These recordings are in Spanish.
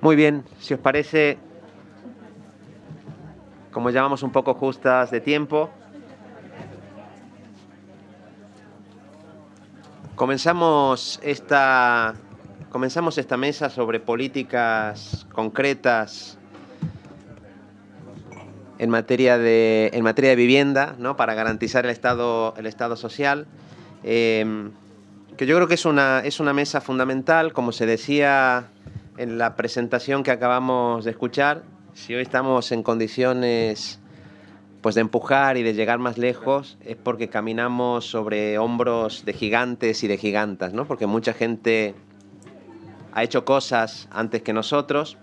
Muy bien, si os parece, como llamamos un poco justas de tiempo, comenzamos esta, comenzamos esta mesa sobre políticas concretas en materia de, en materia de vivienda, ¿no? para garantizar el Estado, el estado social. Eh, que yo creo que es una, es una mesa fundamental, como se decía en la presentación que acabamos de escuchar, si hoy estamos en condiciones pues de empujar y de llegar más lejos es porque caminamos sobre hombros de gigantes y de gigantas, ¿no? Porque mucha gente ha hecho cosas antes que nosotros.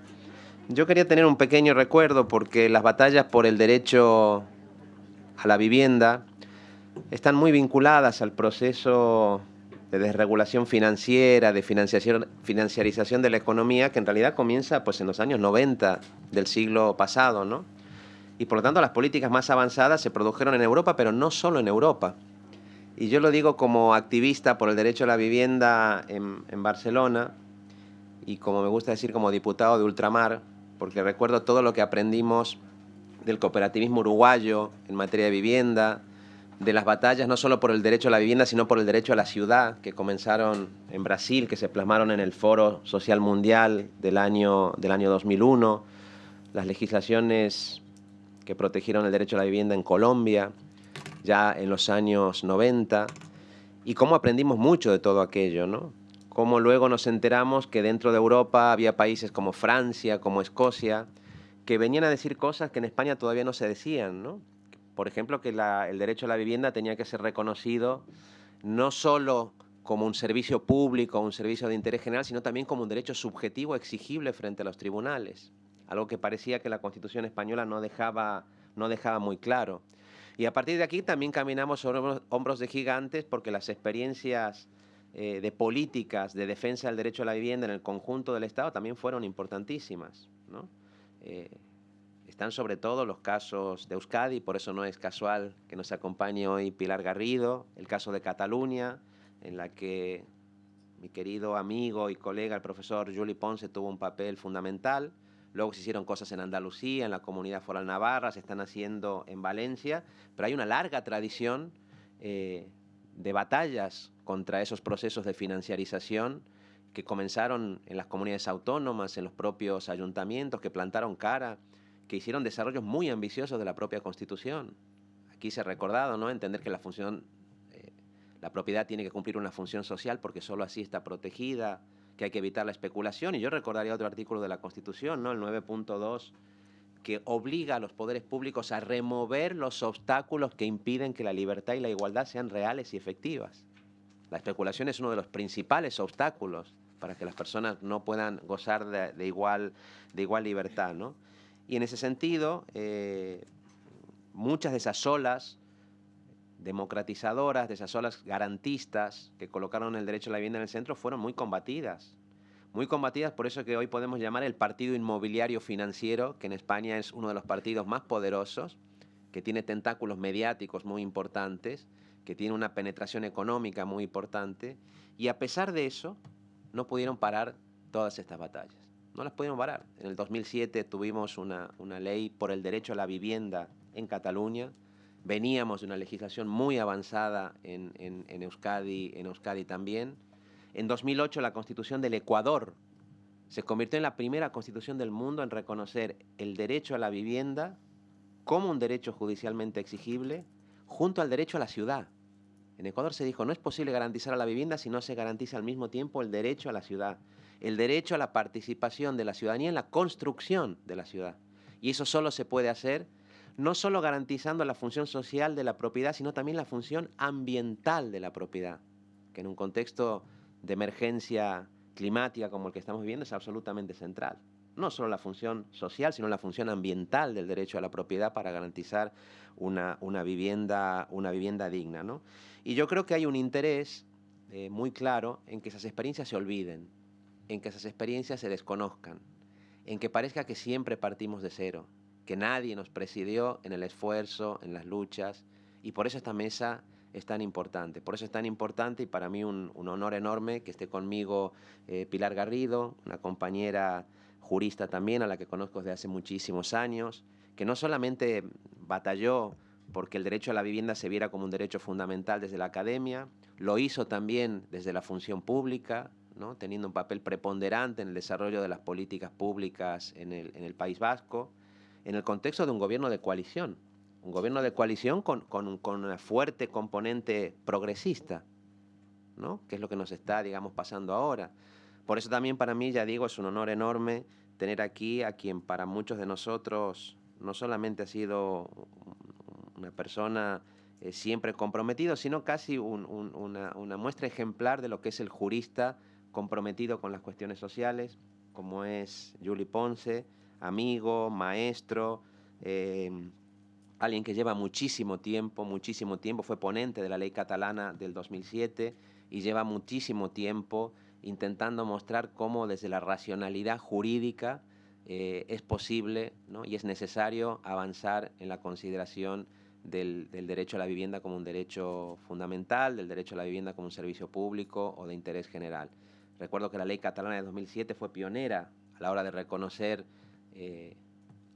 Yo quería tener un pequeño recuerdo porque las batallas por el derecho a la vivienda están muy vinculadas al proceso de desregulación financiera, de financiación, financiarización de la economía, que en realidad comienza pues, en los años 90 del siglo pasado, ¿no? Y por lo tanto las políticas más avanzadas se produjeron en Europa, pero no solo en Europa. Y yo lo digo como activista por el derecho a la vivienda en, en Barcelona y como me gusta decir como diputado de ultramar, porque recuerdo todo lo que aprendimos del cooperativismo uruguayo en materia de vivienda, de las batallas no solo por el derecho a la vivienda, sino por el derecho a la ciudad, que comenzaron en Brasil, que se plasmaron en el Foro Social Mundial del año, del año 2001, las legislaciones que protegieron el derecho a la vivienda en Colombia, ya en los años 90, y cómo aprendimos mucho de todo aquello, ¿no? Cómo luego nos enteramos que dentro de Europa había países como Francia, como Escocia, que venían a decir cosas que en España todavía no se decían, ¿no? Por ejemplo, que el derecho a la vivienda tenía que ser reconocido no solo como un servicio público, un servicio de interés general, sino también como un derecho subjetivo exigible frente a los tribunales, algo que parecía que la Constitución española no dejaba, no dejaba muy claro. Y a partir de aquí también caminamos sobre hombros de gigantes porque las experiencias eh, de políticas de defensa del derecho a la vivienda en el conjunto del Estado también fueron importantísimas. ¿no? Eh, están sobre todo los casos de Euskadi, por eso no es casual que nos acompañe hoy Pilar Garrido, el caso de Cataluña, en la que mi querido amigo y colega, el profesor Juli Ponce, tuvo un papel fundamental. Luego se hicieron cosas en Andalucía, en la Comunidad Foral Navarra, se están haciendo en Valencia, pero hay una larga tradición eh, de batallas contra esos procesos de financiarización que comenzaron en las comunidades autónomas, en los propios ayuntamientos, que plantaron cara que hicieron desarrollos muy ambiciosos de la propia Constitución. Aquí se ha recordado, ¿no? Entender que la función, eh, la propiedad tiene que cumplir una función social porque solo así está protegida, que hay que evitar la especulación. Y yo recordaría otro artículo de la Constitución, ¿no? El 9.2, que obliga a los poderes públicos a remover los obstáculos que impiden que la libertad y la igualdad sean reales y efectivas. La especulación es uno de los principales obstáculos para que las personas no puedan gozar de, de igual, de igual libertad, ¿no? Y en ese sentido, eh, muchas de esas olas democratizadoras, de esas olas garantistas que colocaron el derecho a la vivienda en el centro fueron muy combatidas. Muy combatidas por eso que hoy podemos llamar el partido inmobiliario financiero, que en España es uno de los partidos más poderosos, que tiene tentáculos mediáticos muy importantes, que tiene una penetración económica muy importante, y a pesar de eso, no pudieron parar todas estas batallas no las pudimos parar. En el 2007 tuvimos una, ley por el derecho a la vivienda en Cataluña. Veníamos de una legislación muy avanzada en, en, Euskadi, en Euskadi también. En 2008 la Constitución del Ecuador se convirtió en la primera constitución del mundo en reconocer el derecho a la vivienda como un derecho judicialmente exigible junto al derecho a la ciudad. En Ecuador se dijo, no es posible garantizar a la vivienda si no se garantiza al mismo tiempo el derecho a la ciudad el derecho a la participación de la ciudadanía en la construcción de la ciudad. Y eso solo se puede hacer no solo garantizando la función social de la propiedad, sino también la función ambiental de la propiedad, que en un contexto de emergencia climática como el que estamos viviendo es absolutamente central. No solo la función social, sino la función ambiental del derecho a la propiedad para garantizar una, vivienda, digna. Y yo creo que hay un interés eh, muy claro en que esas experiencias se olviden, en que esas experiencias se desconozcan, en que parezca que siempre partimos de cero, que nadie nos presidió en el esfuerzo, en las luchas, y por eso esta mesa es tan importante. Por eso es tan importante y para mí un, honor enorme que esté conmigo eh, Pilar Garrido, una compañera jurista también a la que conozco desde hace muchísimos años, que no solamente batalló porque el derecho a la vivienda se viera como un derecho fundamental desde la academia, lo hizo también desde la función pública, ¿no? teniendo un papel preponderante en el desarrollo de las políticas públicas en el, en el País Vasco, en el contexto de un gobierno de coalición, un gobierno de coalición con, con, con una fuerte componente progresista, ¿no? que es lo que nos está, digamos, pasando ahora. Por eso también para mí, ya digo, es un honor enorme tener aquí a quien para muchos de nosotros no solamente ha sido una persona eh, siempre comprometido, sino casi una, muestra ejemplar de lo que es el jurista comprometido con las cuestiones sociales, como es Juli Ponce, amigo, maestro, eh, alguien que lleva muchísimo tiempo, muchísimo tiempo, fue ponente de la ley catalana del 2007 y lleva muchísimo tiempo intentando mostrar cómo desde la racionalidad jurídica eh, es posible y es necesario avanzar en la consideración del, derecho a la vivienda como un derecho fundamental, del derecho a la vivienda como un servicio público o de interés general. Recuerdo que la ley catalana de 2007 fue pionera a la hora de reconocer eh,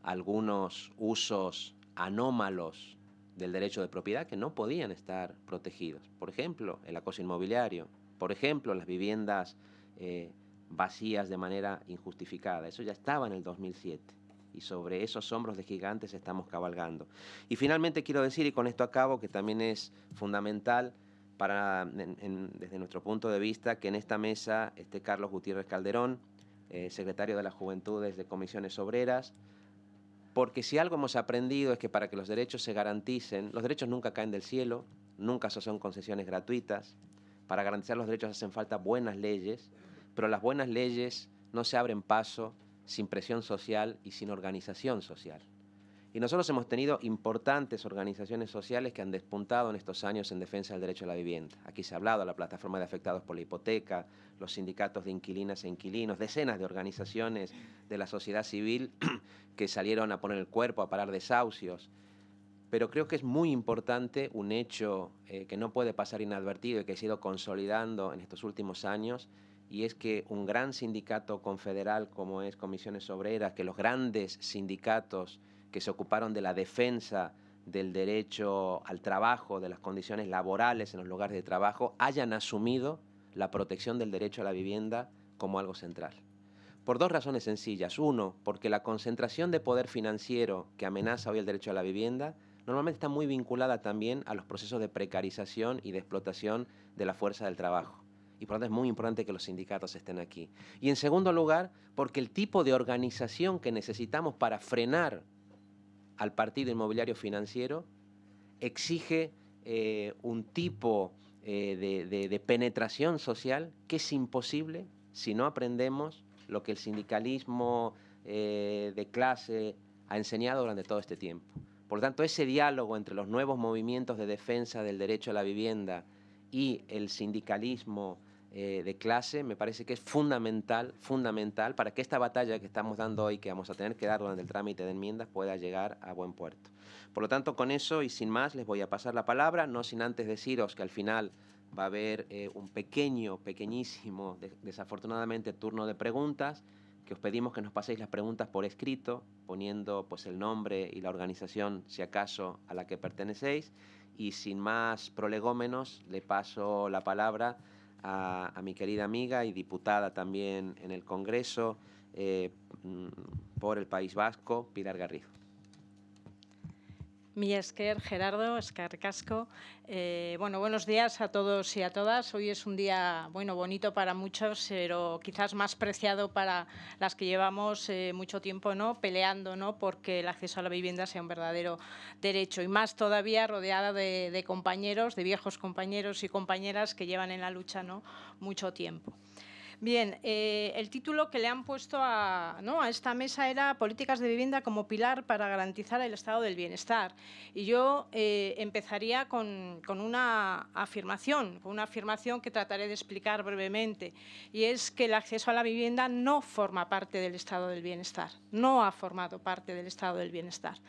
algunos usos anómalos del derecho de propiedad que no podían estar protegidos. Por ejemplo, el acoso inmobiliario, por ejemplo, las viviendas eh, vacías de manera injustificada. Eso ya estaba en el 2007 y sobre esos hombros de gigantes estamos cabalgando. Y finalmente quiero decir, y con esto acabo, que también es fundamental para, desde nuestro punto de vista, que en esta mesa esté Carlos Gutiérrez Calderón, eh, secretario de las Juventudes de Comisiones Obreras, porque si algo hemos aprendido es que para que los derechos se garanticen, los derechos nunca caen del cielo, nunca son concesiones gratuitas, para garantizar los derechos hacen falta buenas leyes, pero las buenas leyes no se abren paso sin presión social y sin organización social. Y nosotros hemos tenido importantes organizaciones sociales que han despuntado en estos años en defensa del derecho a la vivienda. Aquí se ha hablado de la plataforma de afectados por la hipoteca, los sindicatos de inquilinas e inquilinos, decenas de organizaciones de la sociedad civil que salieron a poner el cuerpo, a parar desahucios. Pero creo que es muy importante un hecho eh, que no puede pasar inadvertido y que ha sido consolidando en estos últimos años, y es que un gran sindicato confederal como es Comisiones Obreras, que los grandes sindicatos que se ocuparon de la defensa del derecho al trabajo, de las condiciones laborales en los lugares de trabajo, hayan asumido la protección del derecho a la vivienda como algo central. Por dos razones sencillas. Uno, porque la concentración de poder financiero que amenaza hoy el derecho a la vivienda normalmente está muy vinculada también a los procesos de precarización y de explotación de la fuerza del trabajo y por lo tanto es muy importante que los sindicatos estén aquí. Y en segundo lugar, porque el tipo de organización que necesitamos para frenar al partido inmobiliario financiero exige eh, un tipo eh, de, penetración social que es imposible si no aprendemos lo que el sindicalismo eh, de clase ha enseñado durante todo este tiempo. Por lo tanto, ese diálogo entre los nuevos movimientos de defensa del derecho a la vivienda y el sindicalismo eh, de clase me parece que es fundamental, fundamental para que esta batalla que estamos dando hoy, que vamos a tener que dar durante el trámite de enmiendas, pueda llegar a buen puerto. Por lo tanto, con eso y sin más, les voy a pasar la palabra, no sin antes deciros que al final va a haber eh, un pequeño, pequeñísimo, desafortunadamente, turno de preguntas, que os pedimos que nos paséis las preguntas por escrito, poniendo pues el nombre y la organización, si acaso, a la que pertenecéis. Y sin más prolegómenos, le paso la palabra a, mi querida amiga y diputada también en el Congreso eh, mm, por el País Vasco, Pilar Garrido. Mi esker, Gerardo, Escar Casco. Eh, bueno, buenos días a todos y a todas. Hoy es un día bueno, bonito para muchos, pero quizás más preciado para las que llevamos eh, mucho tiempo ¿no? peleando ¿no? porque el acceso a la vivienda sea un verdadero derecho. Y más todavía rodeada de, de compañeros, de viejos compañeros y compañeras que llevan en la lucha ¿no? mucho tiempo. Bien, eh, el título que le han puesto a, esta mesa era Políticas de vivienda como pilar para garantizar el estado del bienestar. Y yo eh, empezaría con, una afirmación, con una afirmación que trataré de explicar brevemente, y es que el acceso a la vivienda no forma parte del estado del bienestar, no ha formado parte del estado del bienestar.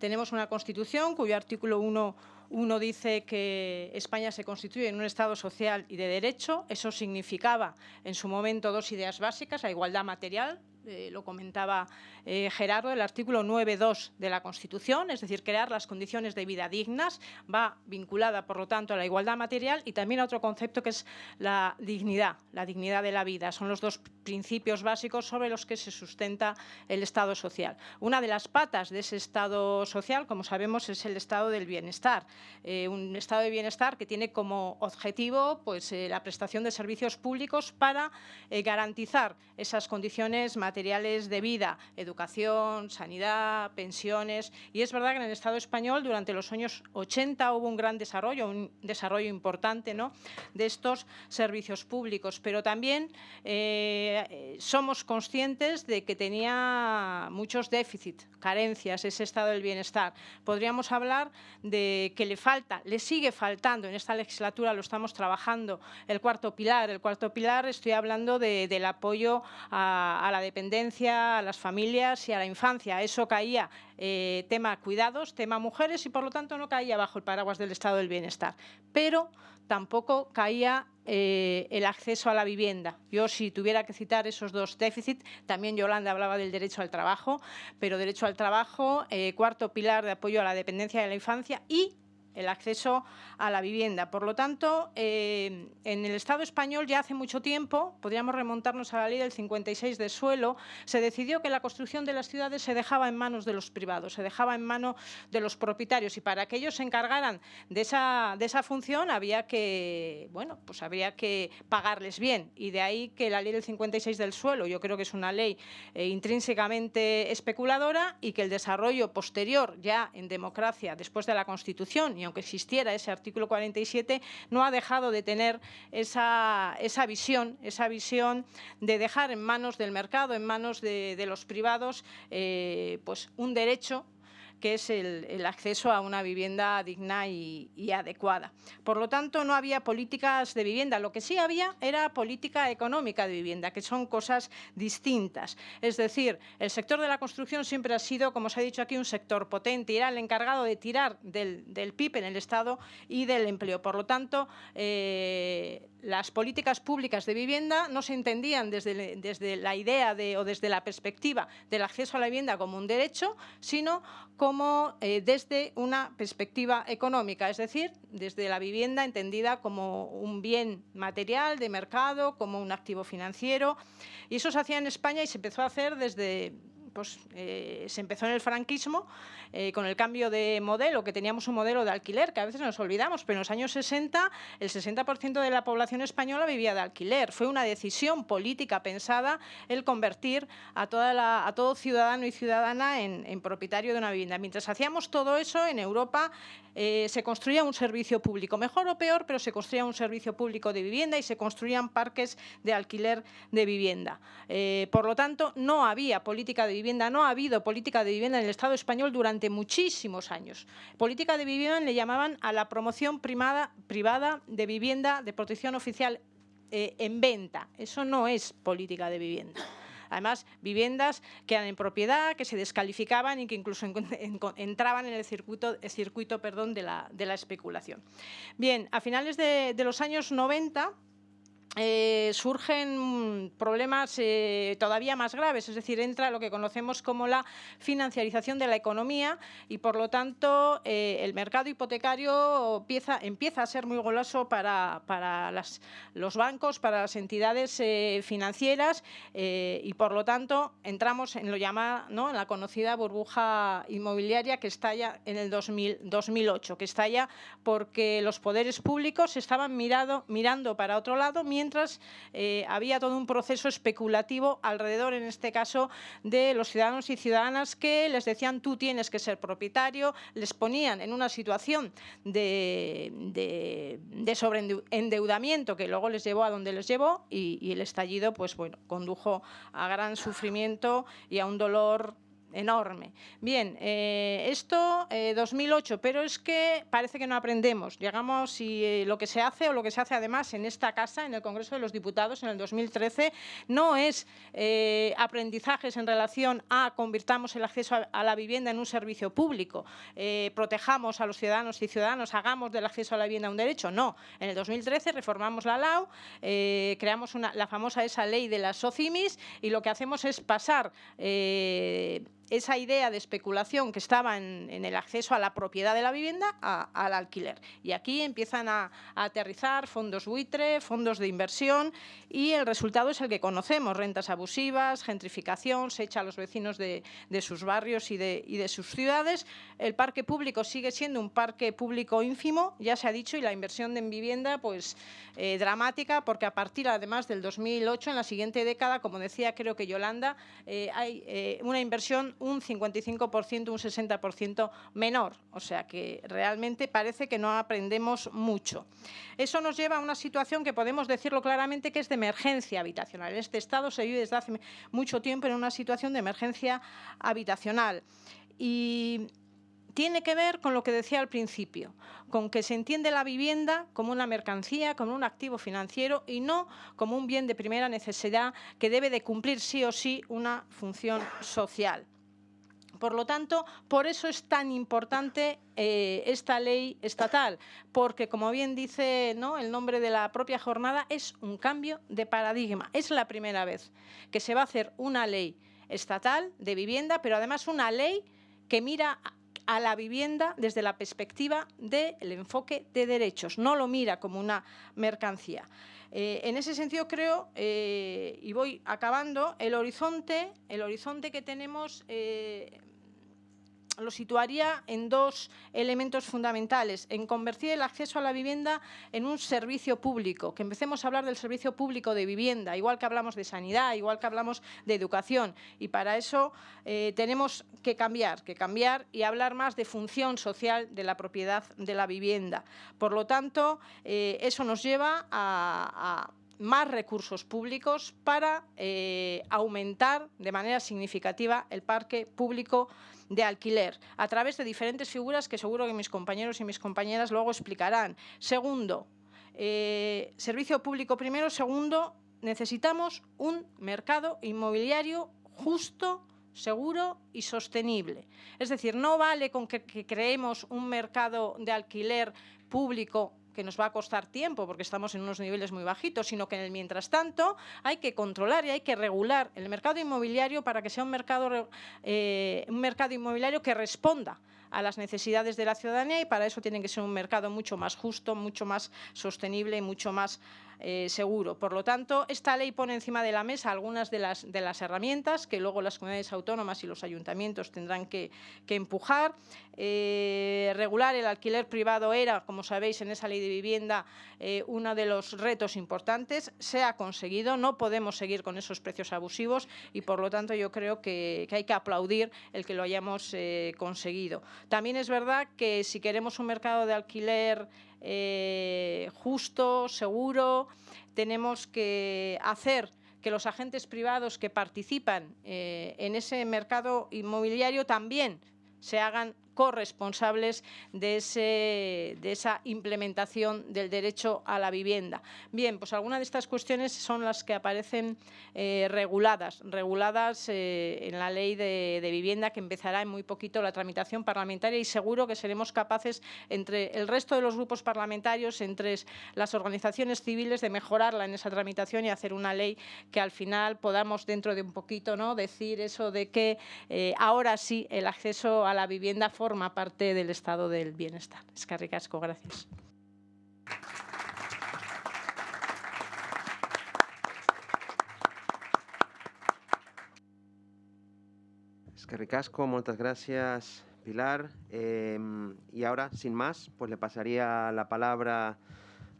Tenemos una Constitución cuyo artículo 1 uno dice que España se constituye en un Estado social y de derecho. Eso significaba en su momento dos ideas básicas, la igualdad material, eh, lo comentaba eh, Gerardo, el artículo 9.2 de la Constitución, es decir, crear las condiciones de vida dignas, va vinculada, por lo tanto, a la igualdad material y también a otro concepto que es la dignidad, la dignidad de la vida. Son los dos principios básicos sobre los que se sustenta el Estado social. Una de las patas de ese Estado social, como sabemos, es el Estado del bienestar. Eh, un Estado de bienestar que tiene como objetivo pues, la prestación de servicios públicos para garantizar esas condiciones materiales materiales de vida, educación, sanidad, pensiones. Y es verdad que en el Estado español durante los años 80 hubo un gran desarrollo, un desarrollo importante ¿no? de estos servicios públicos, pero también eh, somos conscientes de que tenía muchos déficits, carencias, ese estado del bienestar. Podríamos hablar de que le falta, le sigue faltando, en esta legislatura lo estamos trabajando, el cuarto pilar. El cuarto pilar estoy hablando del apoyo a la dependencia a las familias y a la infancia. Eso caía eh, tema cuidados, tema mujeres y por lo tanto no caía bajo el paraguas del estado del bienestar. Pero tampoco caía eh, el acceso a la vivienda. Yo, si tuviera que citar esos dos déficits, también Yolanda hablaba del derecho al trabajo, pero derecho al trabajo, eh, cuarto pilar de apoyo a la dependencia de la infancia y el acceso a la vivienda. Por lo tanto, eh, en el Estado español ya hace mucho tiempo, podríamos remontarnos a la ley del 56 de suelo, se decidió que la construcción de las ciudades se dejaba en manos de los privados, se dejaba en manos de los propietarios y para que ellos se encargaran de esa, de esa función había que, bueno, pues había que pagarles bien y de ahí que la ley del 56 del suelo, yo creo que es una ley eh, intrínsecamente especuladora y que el desarrollo posterior ya en democracia después de la Constitución aunque existiera ese artículo 47, no ha dejado de tener esa, visión, esa visión de dejar en manos del mercado, en manos de, los privados, eh, pues un derecho que es el, acceso a una vivienda digna y, adecuada. Por lo tanto, no había políticas de vivienda. Lo que sí había era política económica de vivienda, que son cosas distintas. Es decir, el sector de la construcción siempre ha sido, como se ha dicho aquí, un sector potente y era el encargado de tirar del, PIB en el Estado y del empleo. Por lo tanto, eh, las políticas públicas de vivienda no se entendían desde, desde la idea de, o desde la perspectiva del acceso a la vivienda como un derecho, sino como eh, desde una perspectiva económica, es decir, desde la vivienda entendida como un bien material de mercado, como un activo financiero. Y eso se hacía en España y se empezó a hacer desde pues, eh, se empezó en el franquismo eh, con el cambio de modelo, que teníamos un modelo de alquiler, que a veces nos olvidamos, pero en los años 60 el 60% de la población española vivía de alquiler. Fue una decisión política pensada el convertir a, toda a todo ciudadano y ciudadana en, en propietario de una vivienda. Mientras hacíamos todo eso, en Europa eh, se construía un servicio público, mejor o peor, pero se construía un servicio público de vivienda y se construían parques de alquiler de vivienda. Eh, por lo tanto, no había política de vivienda, no ha habido política de vivienda en el Estado español durante muchísimos años. Política de vivienda le llamaban a la promoción privada de vivienda de protección oficial eh, en venta. Eso no es política de vivienda. Además, viviendas que eran en propiedad, que se descalificaban y que incluso entraban en el circuito, circuito de, la, especulación. Bien, a finales de los años 90 eh, surgen problemas eh, todavía más graves, es decir, entra lo que conocemos como la financiarización de la economía y, por lo tanto, eh, el mercado hipotecario empieza, a ser muy goloso para, para los bancos, para las entidades financieras y, por lo tanto, entramos en lo llamada, ¿no? en la conocida burbuja inmobiliaria que estalla en el 2000, 2008, que estalla porque los poderes públicos estaban mirado, mirando para otro lado eh, había todo un proceso especulativo alrededor, en este caso, de los ciudadanos y ciudadanas que les decían tú tienes que ser propietario, les ponían en una situación de, de, sobreendeudamiento que luego les llevó a donde les llevó y, y el estallido pues, bueno, condujo a gran sufrimiento y a un dolor enorme. Bien, eh, esto 2008, pero es que parece que no aprendemos. Llegamos y lo que se hace o lo que se hace además en esta casa, en el Congreso de los Diputados en el 2013, no es aprendizajes en relación a convirtamos el acceso a, la vivienda en un servicio público, protejamos a los ciudadanos y ciudadanos, hagamos del acceso a la vivienda un derecho. No, en el 2013 reformamos la LAU, creamos la famosa esa ley de las SOCIMIS y lo que hacemos es pasar eh, esa idea de especulación que estaba en, el acceso a la propiedad de la vivienda al alquiler. Y aquí empiezan a, aterrizar fondos buitre, fondos de inversión y el resultado es el que conocemos, rentas abusivas, gentrificación, se echa a los vecinos de, sus barrios y de, sus ciudades. El parque público sigue siendo un parque público ínfimo, ya se ha dicho, y la inversión en vivienda pues eh, dramática porque a partir además del 2008, en la siguiente década, como decía creo que Yolanda, eh, hay eh, una inversión un 55%, un 60% menor. O sea que realmente parece que no aprendemos mucho. Eso nos lleva a una situación que podemos decirlo claramente que es de emergencia habitacional. Este Estado se vive desde hace mucho tiempo en una situación de emergencia habitacional. Y tiene que ver con lo que decía al principio, con que se entiende la vivienda como una mercancía, como un activo financiero y no como un bien de primera necesidad que debe de cumplir sí o sí una función social. Por lo tanto, por eso es tan importante eh, esta ley estatal, porque como bien dice el nombre de la propia jornada, es un cambio de paradigma. Es la primera vez que se va a hacer una ley estatal de vivienda, pero además una ley que mira a la vivienda desde la perspectiva del enfoque de derechos, no lo mira como una mercancía. Eh, en ese sentido creo, eh, y voy acabando, el horizonte, el horizonte que tenemos lo situaría en dos elementos fundamentales, en convertir el acceso a la vivienda en un servicio público, que empecemos a hablar del servicio público de vivienda, igual que hablamos de sanidad, igual que hablamos de educación, y para eso eh, tenemos que cambiar, que cambiar y hablar más de función social de la propiedad de la vivienda. Por lo tanto, eh, eso nos lleva a, más recursos públicos para eh, aumentar de manera significativa el parque público de alquiler a través de diferentes figuras que seguro que mis compañeros y mis compañeras luego explicarán. Segundo, eh, servicio público primero. Segundo, necesitamos un mercado inmobiliario justo, seguro y sostenible. Es decir, no vale con que creemos un mercado de alquiler público que nos va a costar tiempo porque estamos en unos niveles muy bajitos, sino que en el mientras tanto hay que controlar y hay que regular el mercado inmobiliario para que sea un mercado, eh, un mercado inmobiliario que responda a las necesidades de la ciudadanía y para eso tiene que ser un mercado mucho más justo, mucho más sostenible y mucho más eh, seguro. Por lo tanto, esta ley pone encima de la mesa algunas de las, de las herramientas que luego las comunidades autónomas y los ayuntamientos tendrán que, empujar. Eh, regular el alquiler privado era, como sabéis, en esa ley de vivienda eh, uno de los retos importantes. Se ha conseguido, no podemos seguir con esos precios abusivos y, por lo tanto, yo creo que, que hay que aplaudir el que lo hayamos conseguido. También es verdad que si queremos un mercado de alquiler eh, justo, seguro. Tenemos que hacer que los agentes privados que participan eh, en ese mercado inmobiliario también se hagan corresponsables de, ese, de esa implementación del derecho a la vivienda. Bien, pues algunas de estas cuestiones son las que aparecen eh, reguladas, reguladas eh, en la ley de, vivienda que empezará en muy poquito la tramitación parlamentaria y seguro que seremos capaces entre el resto de los grupos parlamentarios, entre las organizaciones civiles, de mejorarla en esa tramitación y hacer una ley que al final podamos dentro de un poquito ¿no? decir eso de que eh, ahora sí el acceso a la vivienda forma parte del estado del bienestar. Es que ricasco, gracias. Es ricasco, muchas gracias Pilar. Em, y ahora, sin más, pues le pasaría la palabra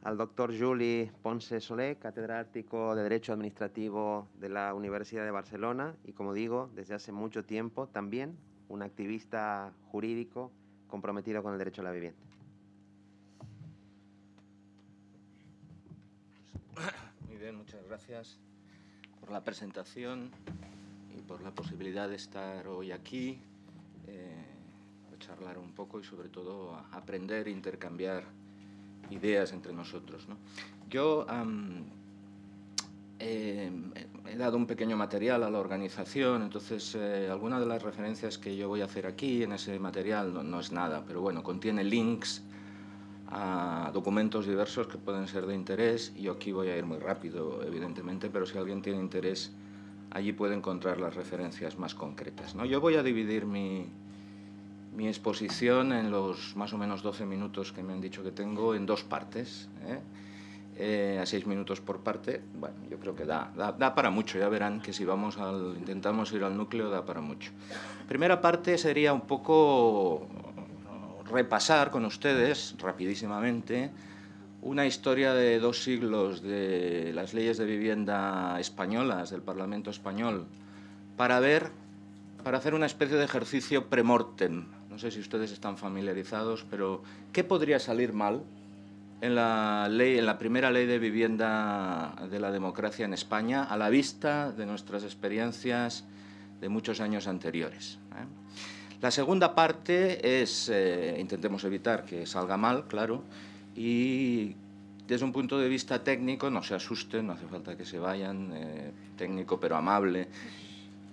al doctor Juli Ponce Solé, catedrático de Derecho Administrativo de la Universidad de Barcelona y, como digo, desde hace mucho tiempo también un activista jurídico comprometido con el derecho a la vivienda. Muy bien, muchas gracias por la presentación y por la posibilidad de estar hoy aquí, eh, charlar un poco y sobre todo aprender e intercambiar ideas entre nosotros. Yo eh, he dado un pequeño material a la organización, entonces eh, alguna de las referencias que yo voy a hacer aquí en ese material no, es nada, pero bueno, contiene links a documentos diversos que pueden ser de interés. Yo aquí voy a ir muy rápido, evidentemente, pero si alguien tiene interés, allí puede encontrar las referencias más concretas. ¿no? Yo voy a dividir mi, mi exposición en los más o menos 12 minutos que me han dicho que tengo en dos partes. ¿eh? Eh, a seis minutos por parte, bueno, yo creo que da, da, para mucho, ya verán que si vamos al, intentamos ir al núcleo da para mucho. Primera parte sería un poco repasar con ustedes, rapidísimamente, una historia de dos siglos de las leyes de vivienda españolas, del Parlamento español, para ver, para hacer una especie de ejercicio premortem. No sé si ustedes están familiarizados, pero ¿qué podría salir mal en la, ley, en la primera ley de vivienda de la democracia en España a la vista de nuestras experiencias de muchos años anteriores. ¿eh? La segunda parte es, eh, intentemos evitar que salga mal, claro, y desde un punto de vista técnico, no se asusten, no hace falta que se vayan, eh, técnico pero amable,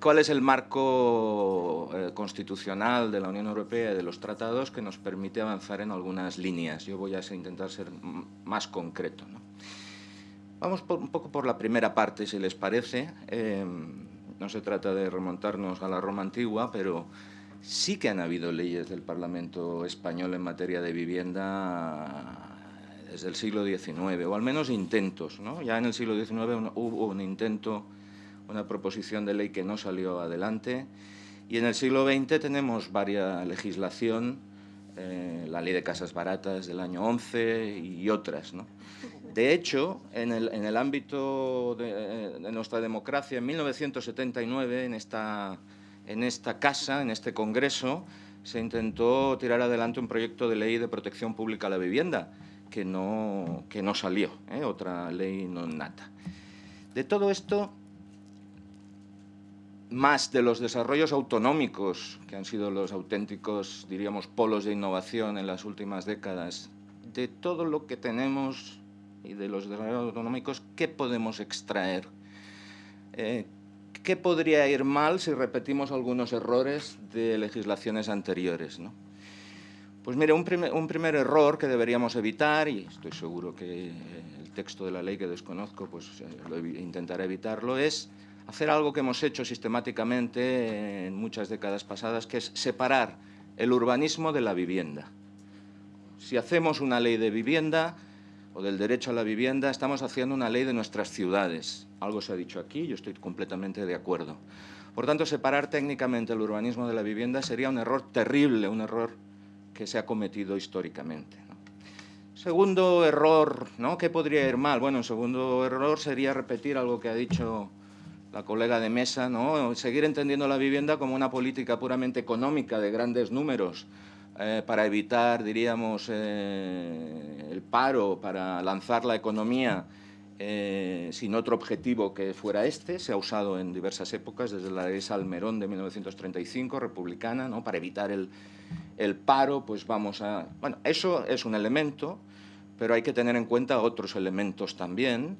cuál es el marco eh, constitucional de la Unión Europea y de los tratados que nos permite avanzar en algunas líneas. Yo voy a intentar ser más concreto. Vamos un poco por la primera parte, si les parece. Em, no se trata de remontarnos a la Roma antigua, pero sí que han habido leyes del Parlamento español en materia de vivienda desde el siglo XIX, o al menos intentos. Ya en el siglo XIX hubo un intento una proposición de ley que no salió adelante. Y en el siglo XX tenemos varias legislación, eh, la ley de casas baratas del año 11 y otras. De hecho, en el, en el ámbito de, de, nuestra democracia, en 1979, en esta, en esta casa, en este Congreso, se intentó tirar adelante un proyecto de ley de protección pública a la vivienda, que no, que no salió, ¿eh? otra ley non nata. De todo esto más de los desarrollos autonómicos, que han sido los auténticos, diríamos, polos de innovación en las últimas décadas, de todo lo que tenemos y de los desarrollos autonómicos, ¿qué podemos extraer? Eh, ¿Qué podría ir mal si repetimos algunos errores de legislaciones anteriores? ¿no? Pues mire, un primer, un primer, error que deberíamos evitar, y estoy seguro que el texto de la ley que desconozco, pues eh, lo evitarlo, es hacer algo que hemos hecho sistemáticamente en muchas décadas pasadas, que es separar el urbanismo de la vivienda. Si hacemos una ley de vivienda o del derecho a la vivienda, estamos haciendo una ley de nuestras ciudades. Algo se ha dicho aquí, yo estoy completamente de acuerdo. Por tanto, separar técnicamente el urbanismo de la vivienda sería un error terrible, un error que se ha cometido históricamente. Segundo error, ¿no? ¿Qué podría ir mal? Bueno, el segundo error sería repetir algo que ha dicho la colega de mesa, ¿no? seguir entendiendo la vivienda como una política puramente económica de grandes números eh, para evitar, diríamos, eh, el paro, para lanzar la economía eh, sin otro objetivo que fuera este. Se ha usado en diversas épocas, desde la ley Salmerón de 1935, republicana, ¿no? para evitar el, el paro, pues vamos a... Bueno, eso es un elemento, pero hay que tener en cuenta otros elementos también,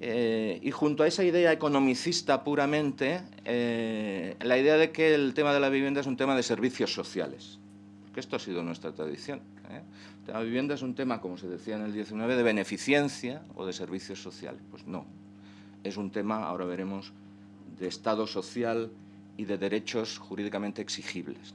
eh, y junto a esa idea economicista puramente, eh, la idea de que el tema de la vivienda es un tema de servicios sociales, porque esto ha sido nuestra tradición. ¿eh? La vivienda es un tema, como se decía en el 19, de beneficencia o de servicios sociales. Pues no, es un tema, ahora veremos, de Estado social y de derechos jurídicamente exigibles.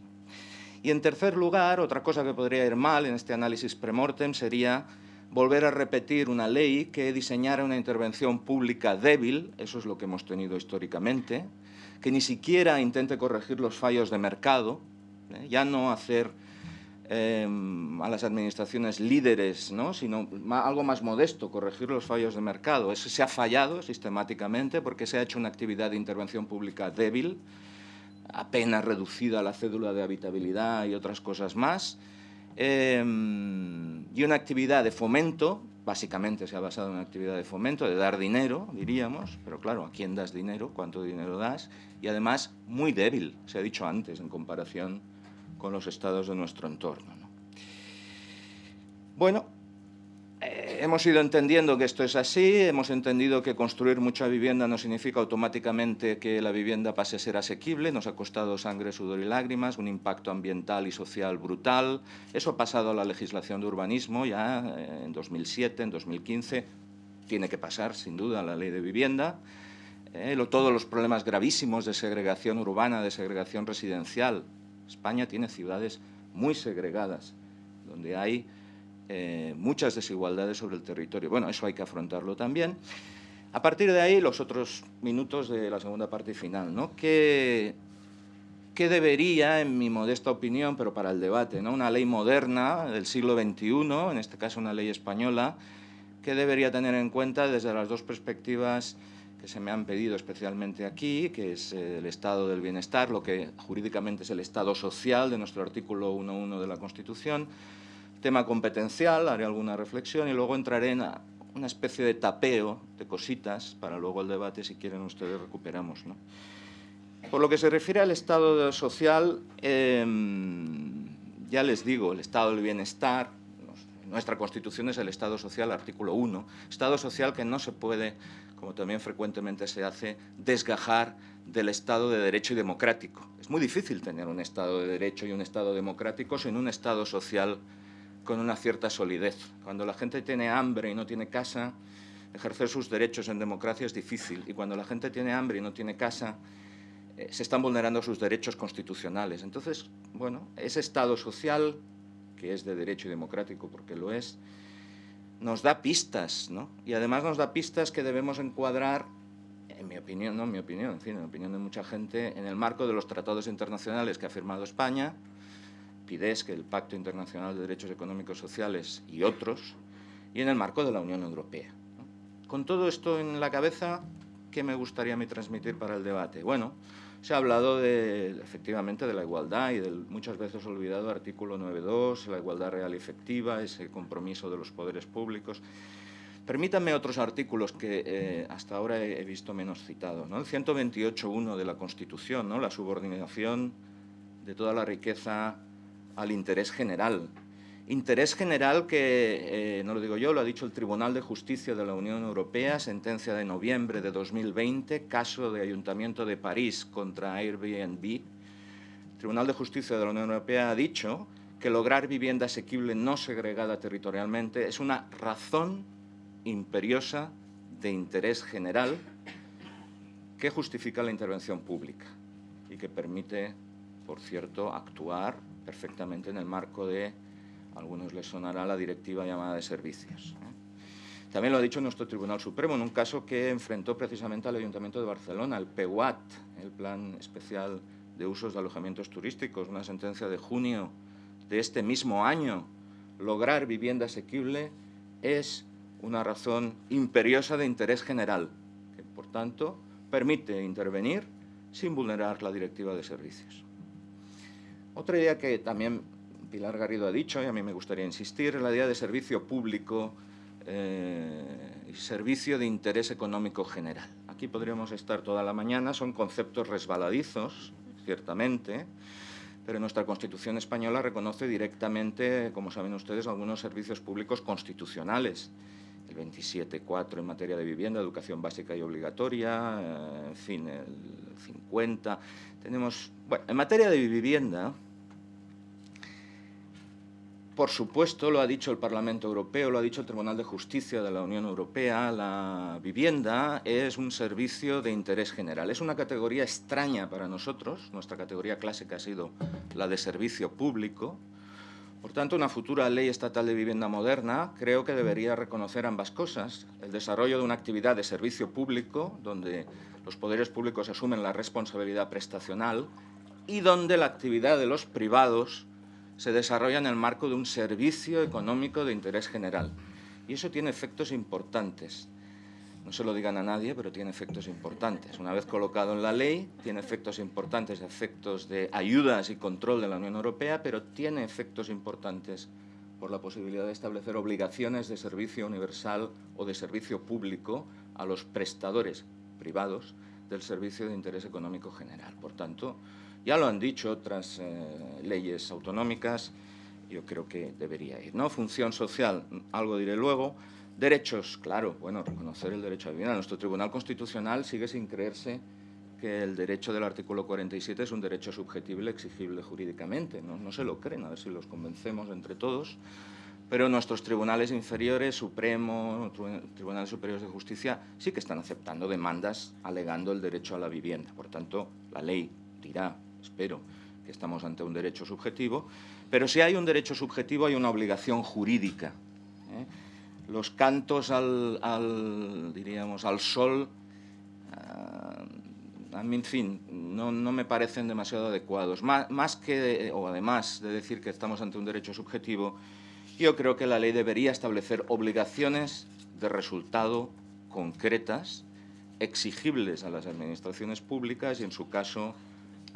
Y en tercer lugar, otra cosa que podría ir mal en este análisis premortem sería volver a repetir una ley que diseñara una intervención pública débil, eso es lo que hemos tenido históricamente, que ni siquiera intente corregir los fallos de mercado, ¿eh? ya no hacer em, a las administraciones líderes, ¿no? sino algo más modesto, corregir los fallos de mercado. Eso se ha fallado sistemáticamente porque se ha hecho una actividad de intervención pública débil, apenas reducida a la cédula de habitabilidad y otras cosas más, Em, y una actividad de fomento básicamente se ha basado en una actividad de fomento, de dar dinero, diríamos, pero claro, ¿a quién das dinero? ¿Cuánto dinero das? Y además muy débil, se ha dicho antes, en comparación con los estados de nuestro entorno. Bueno, hemos ido entendiendo que esto es así, hemos entendido que construir mucha vivienda no significa automáticamente que la vivienda pase a ser asequible, nos ha costado sangre, sudor y lágrimas, un impacto ambiental y social brutal. Eso ha pasado a la legislación de urbanismo ya eh, en 2007, en 2015, tiene que pasar sin duda a la ley de vivienda. Eh, todos los problemas gravísimos de segregación urbana, de segregación residencial. España tiene ciudades muy segregadas, donde hay eh, muchas desigualdades sobre el territorio. Bueno, eso hay que afrontarlo también. A partir de ahí, los otros minutos de la segunda parte final, ¿no? ¿Qué, qué debería, en mi modesta opinión, pero para el debate, ¿no? una ley moderna del siglo XXI, en este caso una ley española, qué debería tener en cuenta desde las dos perspectivas que se me han pedido especialmente aquí, que es eh, el estado del bienestar, lo que jurídicamente es el estado social de nuestro artículo 1.1 de la Constitución, tema competencial, haré alguna reflexión y luego entraré en una especie de tapeo de cositas para luego el debate, si quieren ustedes, recuperamos. Por lo que se refiere al estado social, em, ya les digo, el estado del bienestar, nuestra Constitución es el Estado Social, artículo 1, Estado Social que no se puede, como también frecuentemente se hace, desgajar del Estado de Derecho y democrático. Es muy difícil tener un Estado de Derecho y un Estado democrático sin un Estado social con una cierta solidez. Cuando la gente tiene hambre y no tiene casa, ejercer sus derechos en democracia es difícil. Y cuando la gente tiene hambre y no tiene casa, eh, se están vulnerando sus derechos constitucionales. Entonces, bueno, ese Estado social, que es de derecho y democrático porque lo es, nos da pistas, ¿no? Y además nos da pistas que debemos encuadrar, en mi opinión, no en mi opinión, en fin, en la opinión de mucha gente, en el marco de los tratados internacionales que ha firmado España, que el Pacto Internacional de Derechos Económicos Sociales y otros, y en el marco de la Unión Europea. Con todo esto en la cabeza, ¿qué me gustaría a mí transmitir para el debate? Bueno, se ha hablado de, efectivamente de la igualdad y del muchas veces olvidado artículo 9.2, la igualdad real y efectiva, ese compromiso de los poderes públicos. Permítanme otros artículos que eh, hasta ahora he, visto menos citados. ¿no? El 128.1 de la Constitución, ¿no? la subordinación de toda la riqueza al interés general. Interés general que, eh, no lo digo yo, lo ha dicho el Tribunal de Justicia de la Unión Europea, sentencia de noviembre de 2020, caso de Ayuntamiento de París contra Airbnb. El Tribunal de Justicia de la Unión Europea ha dicho que lograr vivienda asequible no segregada territorialmente es una razón imperiosa de interés general que justifica la intervención pública y que permite, por cierto, actuar perfectamente en el marco de, a algunos les sonará la directiva llamada de servicios. ¿eh? También lo ha dicho nuestro Tribunal Supremo en un caso que enfrentó precisamente al Ayuntamiento de Barcelona, el PEUAT, el Plan Especial de Usos de Alojamientos Turísticos, una sentencia de junio de este mismo año. Lograr vivienda asequible es una razón imperiosa de interés general, que por tanto permite intervenir sin vulnerar la directiva de servicios. Otra idea que también Pilar Garrido ha dicho, y a mí me gustaría insistir, es la idea de servicio público eh, y servicio de interés económico general. Aquí podríamos estar toda la mañana, son conceptos resbaladizos, ciertamente, pero nuestra Constitución española reconoce directamente, como saben ustedes, algunos servicios públicos constitucionales. El 27.4 en materia de vivienda, educación básica y obligatoria, eh, en fin, el 50. Tenemos, bueno, en materia de vivienda, por supuesto, lo ha dicho el Parlamento Europeo, lo ha dicho el Tribunal de Justicia de la Unión Europea, la vivienda es un servicio de interés general. Es una categoría extraña para nosotros, nuestra categoría clásica ha sido la de servicio público. Por tanto, una futura ley estatal de vivienda moderna creo que debería reconocer ambas cosas. El desarrollo de una actividad de servicio público, donde los poderes públicos asumen la responsabilidad prestacional, y donde la actividad de los privados se desarrolla en el marco de un servicio económico de interés general. Y eso tiene efectos importantes. No se lo digan a nadie, pero tiene efectos importantes. Una vez colocado en la ley, tiene efectos importantes, efectos de ayudas y control de la Unión Europea, pero tiene efectos importantes por la posibilidad de establecer obligaciones de servicio universal o de servicio público a los prestadores privados del servicio de interés económico general. Por tanto, ya lo han dicho otras eh, leyes autonómicas, yo creo que debería ir. ¿no? Función social, algo diré luego. Derechos, claro, bueno, reconocer el derecho a vivir. Nuestro Tribunal Constitucional sigue sin creerse que el derecho del artículo 47 es un derecho subjetible exigible jurídicamente. No, no se lo creen, a ver si los convencemos entre todos. Pero nuestros tribunales inferiores, Supremo, Tribunales Superiores de Justicia, sí que están aceptando demandas alegando el derecho a la vivienda. Por tanto, la ley dirá, espero, que estamos ante un derecho subjetivo, pero si hay un derecho subjetivo hay una obligación jurídica. ¿eh? Los cantos al, diríamos, al sol, a mí, en fin, no, me parecen demasiado adecuados. Más que, o además de decir que estamos ante un derecho subjetivo, yo creo que la ley debería establecer obligaciones de resultado concretas, exigibles a las administraciones públicas y, en su caso,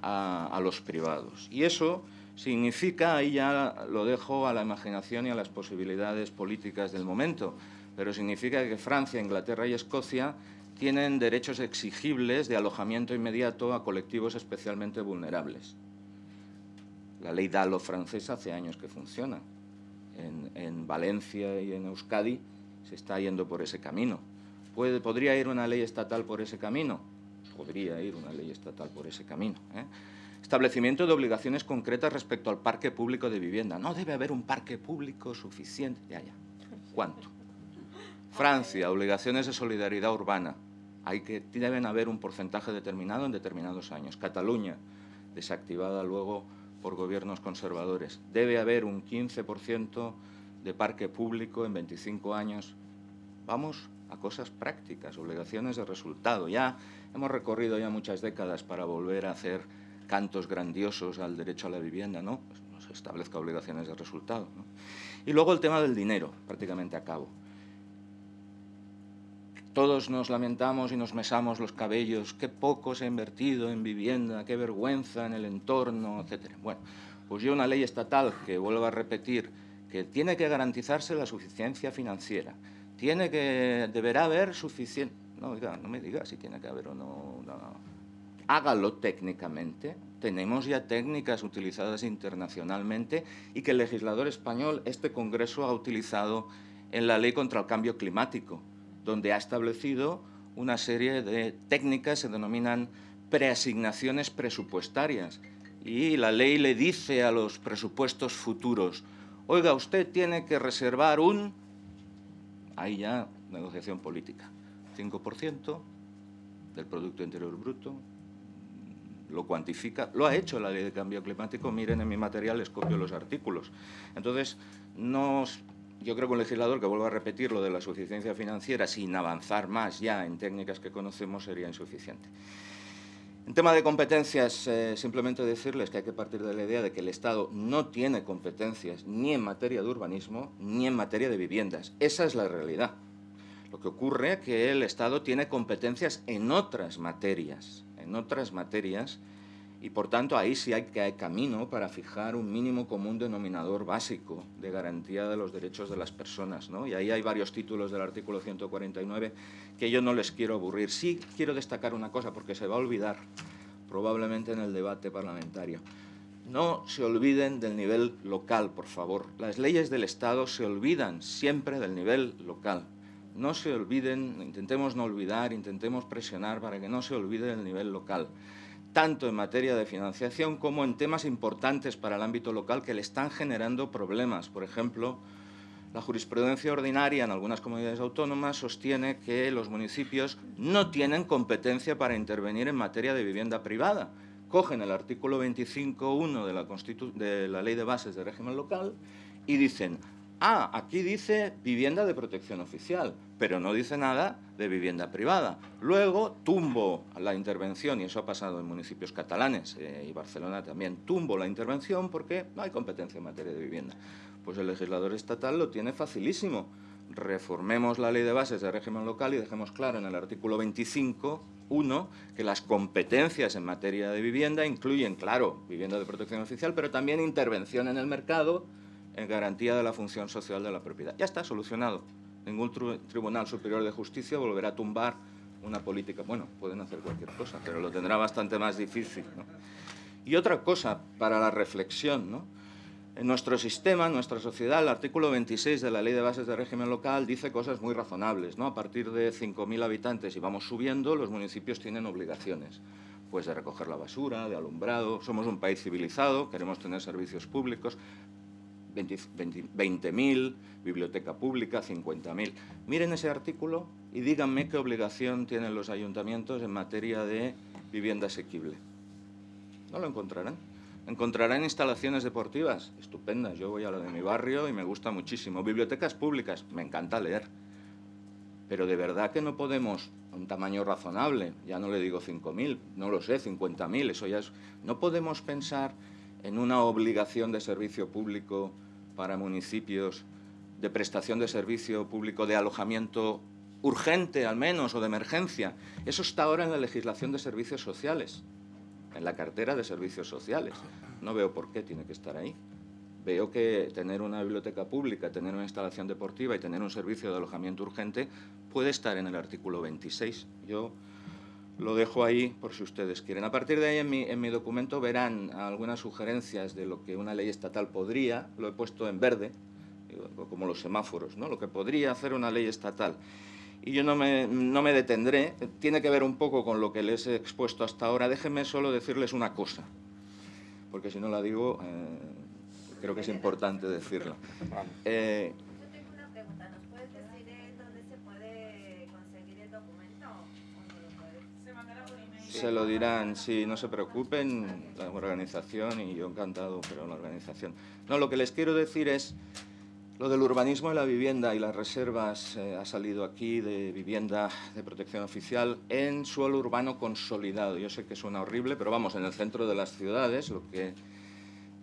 a, los privados. Y eso significa, ahí ya lo dejo a la imaginación y a las posibilidades políticas del momento, pero significa que Francia, Inglaterra y Escocia tienen derechos exigibles de alojamiento inmediato a colectivos especialmente vulnerables. La ley DALO francesa hace años que funciona en, Valencia y en Euskadi se está yendo por ese camino. ¿Puede, ¿Podría ir una ley estatal por ese camino? Podría ir una ley estatal por ese camino. ¿eh? Establecimiento de obligaciones concretas respecto al parque público de vivienda. No debe haber un parque público suficiente. Ya, ya. ¿Cuánto? Francia, obligaciones de solidaridad urbana. Hay que, deben haber un porcentaje determinado en determinados años. Cataluña, desactivada luego por gobiernos conservadores. Debe haber un 15% de parque público en 25 años. Vamos a cosas prácticas, obligaciones de resultado. Ya hemos recorrido ya muchas décadas para volver a hacer cantos grandiosos al derecho a la vivienda, ¿no? Pues se establezca obligaciones de resultado. Y luego el tema del dinero, prácticamente a cabo. Todos nos lamentamos y nos mesamos los cabellos, qué poco se ha invertido en vivienda, qué vergüenza en el entorno, etc. Bueno, pues yo una ley estatal que vuelvo a repetir, que tiene que garantizarse la suficiencia financiera, tiene que, deberá haber suficiente... No, no me diga si tiene que haber o no, no. Hágalo técnicamente. Tenemos ya técnicas utilizadas internacionalmente y que el legislador español, este Congreso, ha utilizado en la Ley contra el Cambio Climático donde ha establecido una serie de técnicas, se denominan preasignaciones presupuestarias. Y la ley le dice a los presupuestos futuros, oiga, usted tiene que reservar un... Ahí ya, negociación política. 5% del Producto Interior Bruto, lo cuantifica, lo ha hecho la ley de cambio climático, miren en mi material, les copio los artículos. Entonces, no yo creo que un legislador que vuelva a repetir lo de la suficiencia financiera sin avanzar más ya en técnicas que conocemos sería insuficiente. En tema de competencias, eh, simplemente decirles que hay que partir de la idea de que el Estado no tiene competencias ni en materia de urbanismo ni en materia de viviendas. Esa es la realidad. Lo que ocurre es que el Estado tiene competencias en otras materias, en otras materias y por tanto ahí sí hay que hay camino para fijar un mínimo común denominador básico de garantía de los derechos de las personas. ¿no? Y ahí hay varios títulos del artículo 149 que yo no les quiero aburrir. Sí quiero destacar una cosa porque se va a olvidar probablemente en el debate parlamentario. No se olviden del nivel local, por favor. Las leyes del Estado se olvidan siempre del nivel local. No se olviden, intentemos no olvidar, intentemos presionar para que no se olvide del nivel local tanto en materia de financiación como en temas importantes para el ámbito local que le están generando problemas. Por ejemplo, la jurisprudencia ordinaria en algunas comunidades autónomas sostiene que los municipios no tienen competencia para intervenir en materia de vivienda privada. Cogen el artículo 25.1 de, la de la Ley de Bases de Régimen Local y dicen ah, aquí dice vivienda de protección oficial, pero no dice nada de vivienda privada. Luego tumbo la intervención, y eso ha pasado en municipios catalanes eh, y Barcelona también, tumbo la intervención porque no hay competencia en materia de vivienda. Pues el legislador estatal lo tiene facilísimo. Reformemos la ley de bases de régimen local y dejemos claro en el artículo 25.1 que las competencias en materia de vivienda incluyen, claro, vivienda de protección oficial, pero también intervención en el mercado, en garantía de la función social de la propiedad. Ya está solucionado. Ningún Tribunal Superior de Justicia volverá a tumbar una política. Bueno, pueden hacer cualquier cosa, pero lo tendrá bastante más difícil. Y otra cosa para la reflexión, ¿no? En nuestro sistema, en nuestra sociedad, el artículo 26 de la Ley de Bases de Régimen Local dice cosas muy razonables. ¿no? A partir de 5.000 habitantes y vamos subiendo, los municipios tienen obligaciones pues de recoger la basura, de alumbrado. Somos un país civilizado, queremos tener servicios públicos, 20.000, biblioteca pública, 50.000. Miren ese artículo y díganme qué obligación tienen los ayuntamientos en materia de vivienda asequible. No lo encontrarán. Encontrarán instalaciones deportivas estupendas. Yo voy a la de mi barrio y me gusta muchísimo. Bibliotecas públicas, me encanta leer. Pero de verdad que no podemos, un tamaño razonable, ya no le digo 5.000, no lo sé, 50.000, eso ya es... No podemos pensar en una obligación de servicio público para municipios, de prestación de servicio público de alojamiento urgente al menos o de emergencia. Eso está ahora en la legislación de servicios sociales, en la cartera de servicios sociales. No veo por qué tiene que estar ahí. Veo que tener una biblioteca pública, tener una instalación deportiva y tener un servicio de alojamiento urgente puede estar en el artículo 26. Yo lo dejo ahí por si ustedes quieren. A partir de ahí en mi, en mi, documento verán algunas sugerencias de lo que una ley estatal podría, lo he puesto en verde, como los semáforos, ¿no? lo que podría hacer una ley estatal. Y yo no me, no me detendré, tiene que ver un poco con lo que les he expuesto hasta ahora. Déjenme solo decirles una cosa, porque si no la digo, eh, creo que es importante decirla. Eh, Se lo dirán, sí, no se preocupen, la organización, y yo encantado, pero la organización. No, lo que les quiero decir es, lo del urbanismo y la vivienda y las reservas eh, ha salido aquí de vivienda de protección oficial en suelo urbano consolidado. Yo sé que suena horrible, pero vamos, en el centro de las ciudades, lo que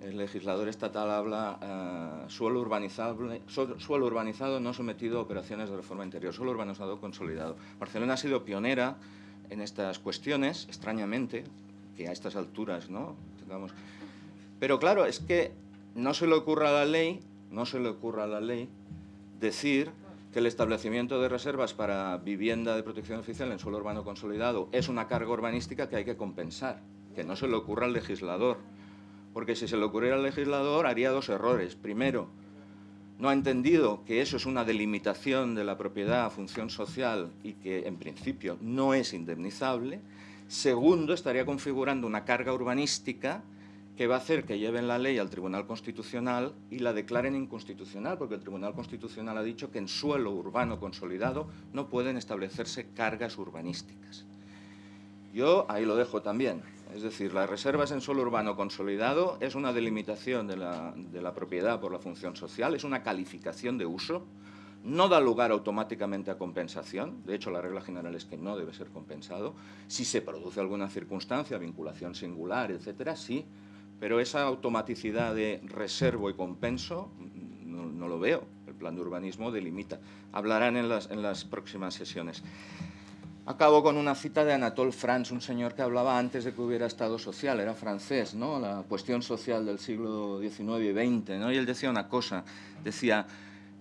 el legislador estatal habla uh, suelo, urbanizable, suelo urbanizado no sometido a operaciones de reforma interior, suelo urbanizado consolidado. Barcelona ha sido pionera en estas cuestiones, extrañamente, que a estas alturas, ¿no? Pero claro, es que no se le ocurra a la ley, no se le ocurra a la ley decir que el establecimiento de reservas para vivienda de protección oficial en suelo urbano consolidado es una carga urbanística que hay que compensar, que no se le ocurra al legislador. Porque si se le ocurriera al legislador haría dos errores. Primero, no ha entendido que eso es una delimitación de la propiedad a función social y que en principio no es indemnizable. Segundo, estaría configurando una carga urbanística que va a hacer que lleven la ley al Tribunal Constitucional y la declaren inconstitucional, porque el Tribunal Constitucional ha dicho que en suelo urbano consolidado no pueden establecerse cargas urbanísticas. Yo ahí lo dejo también. Es decir, las reservas en suelo urbano consolidado es una delimitación de la, de la, propiedad por la función social, es una calificación de uso, no da lugar automáticamente a compensación, de hecho la regla general es que no debe ser compensado, si se produce alguna circunstancia, vinculación singular, etcétera, sí, pero esa automaticidad de reservo y compenso no, no lo veo, el plan de urbanismo delimita. Hablarán en las, en las próximas sesiones. Acabo con una cita de Anatole France, un señor que hablaba antes de que hubiera Estado social, era francés, ¿no? la cuestión social del siglo XIX y XX, ¿no? y él decía una cosa, decía,